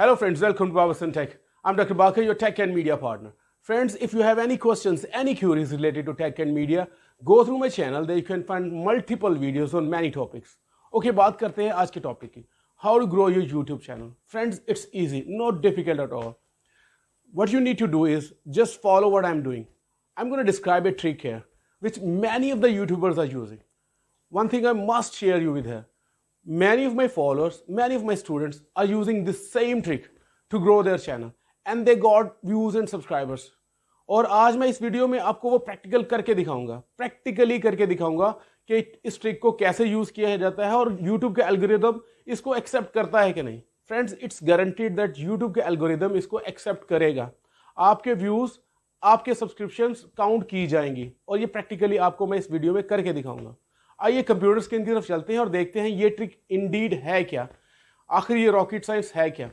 Hello friends welcome tech I doctor Baker your tech and media partner friends if you have any questions any queries related to tech and media go through my channel the you can find multiple videos on many topics okay بات کرتے ہیں آج کے topic کی how do grow your YouTube channel friends it's easy no difficult at all what you need to do is just follow what I am doing I am کو describe it track here what many of the YouTubers are using one thing I must share you with Many of my followers, many of my students are using this same trick to grow their channel and they got views and subscribers. اور آج میں اس video میں آپ کو وہ practical کر کے دکھاؤں گا پریکٹیکلی کر کے دکھاؤں گا کہ اس ٹرک کو کیسے یوز کیا جاتا ہے اور یوٹیوب کے الگوریدم اس کو ایکسیپٹ کرتا ہے کہ نہیں۔ Friends it's guaranteed that YouTube کے الگوریدم اس کو ایکسیپٹ کرے گا۔ آپ کے ویوز آپ کے سبسکرپشنز کاؤنٹ کی جائیں گی اور یہ پریکٹیکلی آپ کو میں اس ویڈیو میں کر کے دکھاؤں گا۔ آئیے کمپیوٹر اسکرین کی طرف چلتے ہیں اور دیکھتے ہیں یہ ٹرک انڈیڈ ہے کیا؟ آخر یہ راکٹ سائنس ہے کیا؟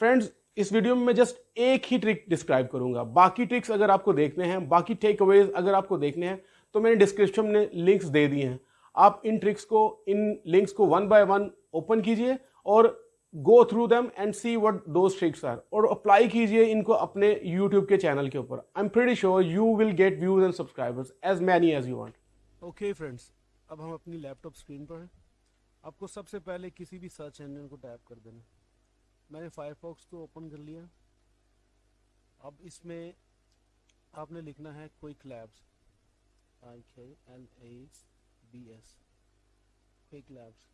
فرینڈز، اس ویڈیو میں میں جسٹ ایک ہی ٹرک ڈسکرائب کروں گا۔ باقی ٹرکس اگر آپ کو دیکھنے ہیں، باقی ٹیک اویز اگر آپ کو دیکھنے ہیں، تو میں نے ڈسکرپشن میں لنکس دے دیے ہیں۔ آپ ان ٹرکس کو، ان لنکس کو ون بائی ون اوپن کیجیے اور go through them and see what those tricks are اور اپلائی کیجیے ان کو اپنے یوٹیوب کے چینل کے اوپر۔ I am pretty sure you will get views and subscribers as many as you want okay friends اب ہم اپنی لیپ ٹاپ اسکرین پر ہیں۔ آپ کو سب سے پہلے کسی بھی سرچ انجن کو ٹیپ کر دینا۔ میں نے فائر فاکس کو اوپن کر لیا۔ اب اس میں آپ نے لکھنا ہے quick labs I K L A B S quick labs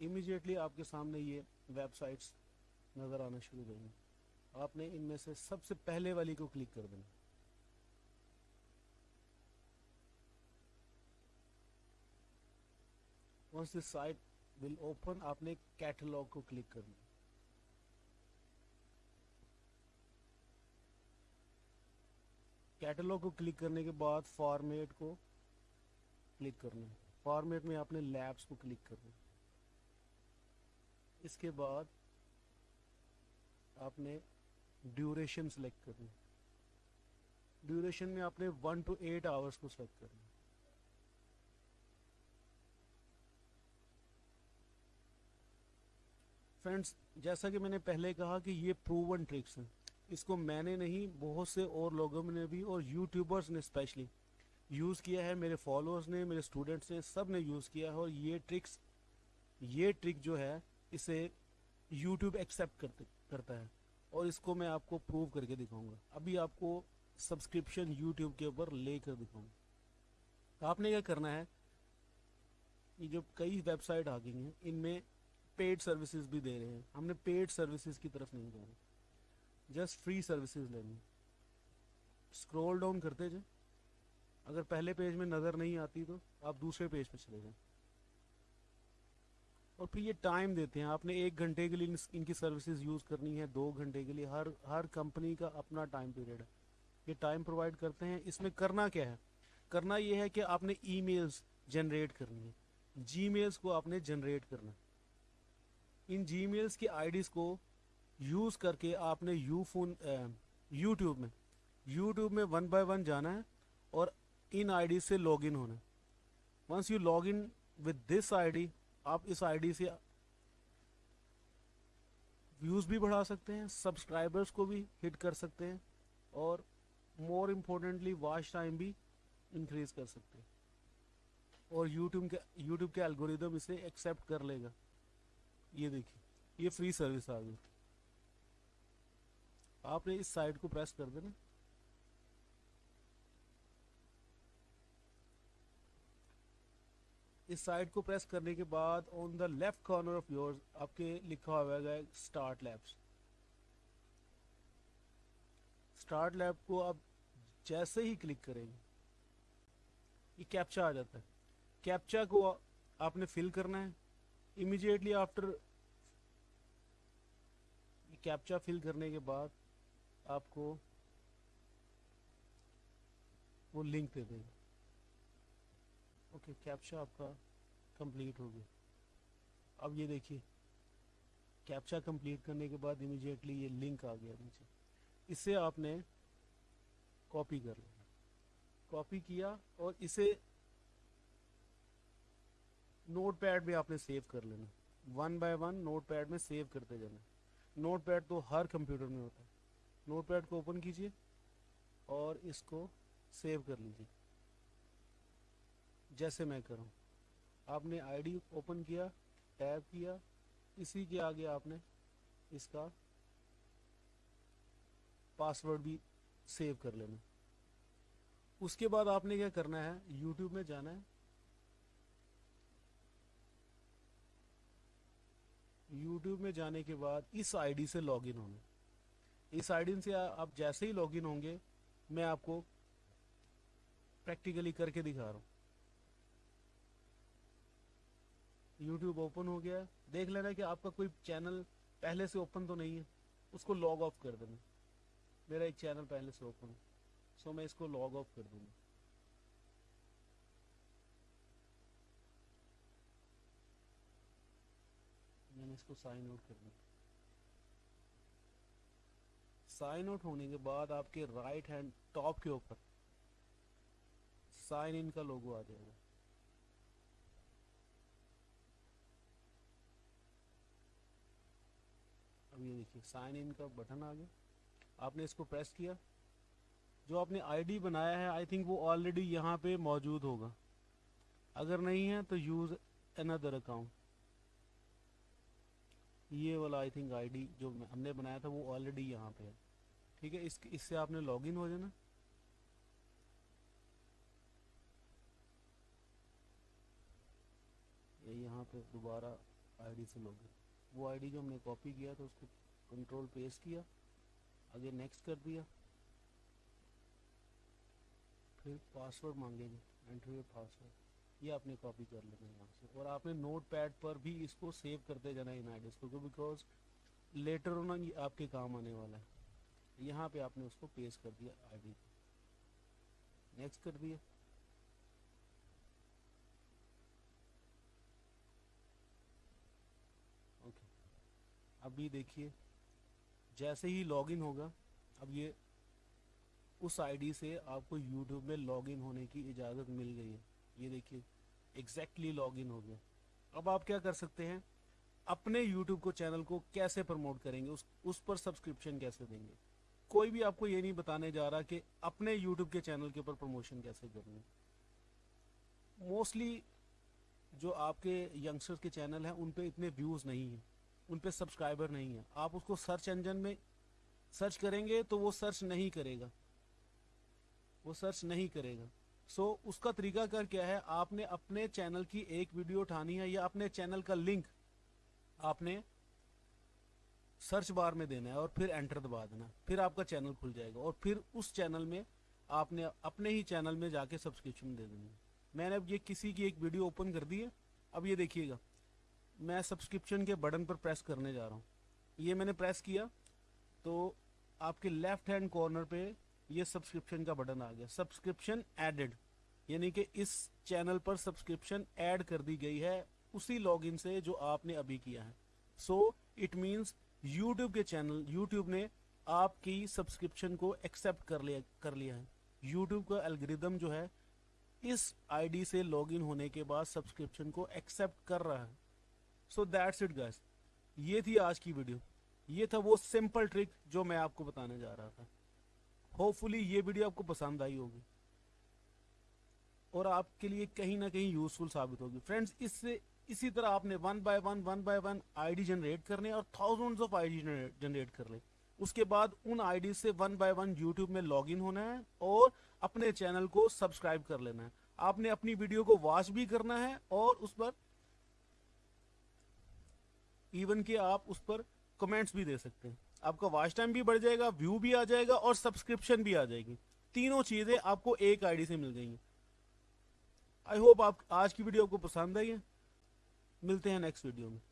immediately آپ کے سامنے یہ ویب سائٹس نظر آنا شروع ہو گئی آپ نے ان میں سے سب سے پہلے والی کو کلک کر دینا۔ Once this site will open آپ نے کیٹلاگ کو کلک کرنا کیٹلاگ کو کلک کرنے کے بعد فارمیٹ کو کلک کرنا فارمیٹ میں آپ نے لیبس کو کلک کرنا اس کے بعد آپ نے ڈیوریشن سلیکٹ کرنا ڈیوریشن میں آپ نے ون ٹو ایٹ آورس کو سلیکٹ کرنا فرینڈس جیسا کہ میں نے پہلے کہا کہ یہ پروون ٹرکس ہیں۔ اس کو میں نے نہیں، بہت سے اور لوگوں نے بھی اور یوٹیوبرز نے اسپیشلی یوز کیا ہے۔ میرے فالوورز نے، میرے اسٹوڈنٹس نے، سب نے یوز کیا ہے اور یہ ٹرکس یہ ٹرک جو ہے، اسے یوٹیوب ایکسیپٹ کرتا ہے۔ اور اس کو میں آپ کو پروو کر کے دکھاؤں گا۔ ابھی آپ کو سبسکرپشن یوٹیوب کے اوپر لے کر دکھاؤں گا۔ آپ نے کیا کرنا ہے؟ یہ جو کئی ویب سائٹ آ گئی ہیں، ان میں پیڈ سروسز بھی دے رہے ہیں۔ ہم نے پیڈ سروسز کی طرف نہیں جانا۔ جسٹ فری سروسز لینی۔ اسکرول ڈاؤن کرتے جائیں۔ اگر پہلے پیج میں نظر نہیں آتی تو آپ دوسرے پیج پہ چلے جائیں۔ اور پھر یہ ٹائم دیتے ہیں۔ آپ نے ایک گھنٹے کے لیے ان کی سروسز یوز کرنی ہے دو گھنٹے کے لیے۔ ہر ہر کمپنی کا اپنا ٹائم پیریڈ ہے۔ یہ ٹائم پرووائڈ کرتے ہیں۔ اس میں کرنا کیا ہے؟ کرنا یہ ہے کہ آپ نے ای میلز جنریٹ کرنی ہے جی میلز کو آپ نے جنریٹ کرنا ہے۔ ان جی میلز کی آئی ڈیز کو یوز کر کے آپ نے یو فون یوٹیوب میں یوٹیوب میں ون بائی ون جانا ہے اور ان آئی ڈی سے لاگ ان ہونا ہے۔ Once you log in with this ID D آپ اس آئی ڈی سے ویوز بھی بڑھا سکتے ہیں سبسکرائبرس کو بھی ہٹ کر سکتے ہیں اور مور امپورٹنٹلی واچ ٹائم بھی انکریز کر سکتے ہیں۔ اور یوٹیوب کے یوٹیوب کے الگوریدم اسے ایکسیپٹ کر لے گا۔ یہ دیکھیے، یہ فری سروس آ گئی۔ آپ نے اس سائٹ کو پریس کر دینا۔ اس سائٹ کو پریس کرنے کے بعد on the left corner of your آپ کے لکھا ہوا ہے اسٹارٹ لیبس اسٹارٹ لیب کو آپ جیسے ہی کلک کریں گے، یہ کیپچا آ جاتا ہے۔ کیپچا کو آپ نے فل کرنا ہے۔ امیجیٹلی آفٹر کیپچا فل کرنے کے بعد آپ کو وہ لنک دے دے گا اوکے کیپچا آپ کا کمپلیٹ ہو گیا اب یہ دیکھیے کیپچا کمپلیٹ کرنے کے بعد امیجیٹلی یہ لنک آ گیا نیچے اس سے آپ نے کاپی کر لیا کاپی کیا اور اسے نوٹ پیڈ بھی آپ نے سیو کر لینا۔ One by one notepad میں سیو کرتے جانا۔ نوٹ پیڈ تو ہر کمپیوٹر میں ہوتا ہے۔ نوٹ پیڈ کو اوپن کیجیے اور اس کو سیو کر لیجیے۔ جیسے میں کروں آپ نے آئی ڈی اوپن کیا، ٹیب کیا، اسی کے آگے آپ نے اس کا پاسورڈ بھی سیو کر لینا۔ اس کے بعد آپ نے کیا کرنا ہے؟ یوٹیوب میں جانا ہے۔ یوٹیوب میں جانے کے بعد اس آئی ڈی سے لاگ ان ہونا۔ اس آئی ڈی سے آپ جیسے ہی لاگ ان ہوں گے، میں آپ کو پریکٹیکلی کر کے دکھا رہا ہوں۔ یوٹیوب اوپن ہو گیا۔ دیکھ لینا کہ آپ کا کوئی چینل پہلے سے اوپن تو نہیں ہے، اس کو لاگ آف کر دینا۔ میرا ایک چینل پہلے سے اوپن ہے سو میں اس کو لاگ آف کر دوں گا۔ نے اس کو سائن آؤٹ کرنا۔ سائن آؤٹ ہونے کے بعد آپ کے رائٹ ہینڈ ٹاپ کے اوپر سائن ان کا لوگو آ جائے گا۔ اب یہ دیکھیے سائن ان کا بٹن آ گیا۔ آپ نے اس کو پریس کیا۔ جو آپ نے آئی ڈی بنایا ہے آئی تھنک وہ آلریڈی یہاں پہ موجود ہوگا۔ اگر نہیں ہے تو یوز اندر اکاؤنٹ یہ والا آئی تھنک آئی ڈی جو ہم نے بنایا تھا وہ آلریڈی یہاں پہ ہے۔ ٹھیک ہے؟ اس اس سے آپ نے لاگ ان ہو جانا۔ یہاں پہ دوبارہ آئی ڈی سے لاگ ان وہ آئی ڈی جو ہم نے کاپی کیا تو اس کو کنٹرول پیس کیا۔ آگے نیکسٹ کر دیا۔ پھر پاسورڈ مانگیں گے۔ انٹرویو پاسورڈ یہ آپ نے کاپی کر لینا ہے یہاں سے۔ اور آپ نے نوٹ پیڈ پر بھی اس کو سیو کرتے جانا ہے ان آئیڈیز کو بیکاز لیٹر ہونا یہ آپ کے کام آنے والا ہے۔ یہاں پہ آپ نے اس کو پیس کر دیا آئی ڈی نیکسٹ کر دیا۔ اوکے بھی دیکھیے، جیسے ہی لاگ ان ہوگا، اب یہ اس آئی ڈی سے آپ کو یوٹیوب میں لاگ ان ہونے کی اجازت مل گئی ہے۔ یہ دیکھیے۔ ایگزیکٹلی لاگ ان ہو گیا۔ اب آپ کیا کر سکتے ہیں؟ اپنے یوٹیوب کو، چینل کو کیسے پرموٹ کریں گے؟ اس پر سبسکرپشن کیسے دیں گے؟ کوئی بھی آپ کو یہ نہیں بتانے جا رہا کہ اپنے یوٹیوب کے چینل کے اوپر پروموشن کیسے کرنے موسٹلی جو آپ کے ینگسٹر کے چینل ہیں، ان پہ اتنے ویوز نہیں ہیں۔ ان پہ سبسکرائبر نہیں ہیں۔ آپ اس کو سرچ انجن میں سرچ کریں گے تو وہ سرچ نہیں کرے گا۔ وہ سرچ نہیں کرے گا۔ سو so, اس کا طریقہ کار کیا ہے؟ آپ نے اپنے چینل کی ایک ویڈیو اٹھانی ہے یا اپنے چینل کا لنک آپ نے سرچ بار میں دینا ہے اور پھر انٹر دبا دینا پھر آپ کا چینل کھل جائے گا اور پھر اس چینل میں آپ نے اپنے ہی چینل میں جا کے سبسکرپشن دے دینی ہے۔ میں نے اب یہ کسی کی ایک ویڈیو اوپن کر دی ہے۔ اب یہ دیکھیے گا۔ میں سبسکرپشن کے بٹن پر پریس کرنے جا رہا ہوں۔ یہ میں نے پریس کیا تو آپ کے لیفٹ ہینڈ کارنر پہ یہ سبسکرپشن کا بٹن آ گیا۔ سبسکرپشن ایڈڈ یعنی کہ اس چینل پر سبسکرپشن ایڈ کر دی گئی ہے اسی لاگ ان سے جو آپ نے ابھی کیا ہے۔ سو اٹ مینس یوٹیوب کے چینل یوٹیوب نے آپ کی سبسکرپشن کو ایکسپٹ کر لیا کر لیا ہے۔ یوٹیوب کا الگریدم جو ہے، اس آئی ڈی سے لاگ ان ہونے کے بعد سبسکرپشن کو ایکسپٹ کر رہا ہے۔ سو دیٹس اٹ گیس یہ تھی آج کی ویڈیو یہ تھا وہ سمپل ٹرک جو میں آپ کو بتانے جا رہا تھا۔ ہوپ یہ ویڈیو آپ کو پسند آئی ہوگی اور آپ کے لیے کہیں نہ کہیں یوزفل ثابت ہوگی۔ فرینڈز اس سے اسی طرح آپ نے one by one one by one I D generate کرنے اور thousands of I D generate کرنے اس کے بعد ان آئی ڈی سے ون بائی ون یوٹیوب میں لاگ ان ہونا ہے اور اپنے چینل کو سبسکرائب کر لینا ہے۔ آپ نے اپنی ویڈیو کو واچ بھی کرنا ہے اور اس پر ایون کہ آپ اس پر کمنٹس بھی دے سکتے ہیں۔ آپ کا واچ ٹائم بھی بڑھ جائے گا ویو بھی آ جائے گا اور سبسکرپشن بھی آ جائے گی۔ تینوں چیزیں آپ کو ایک آئی ڈی سے مل جائیں گی۔ آئی ہوپ آپ آج کی ویڈیو آپ کو پسند آئی ہے۔ ملتے ہیں نیکسٹ ویڈیو میں۔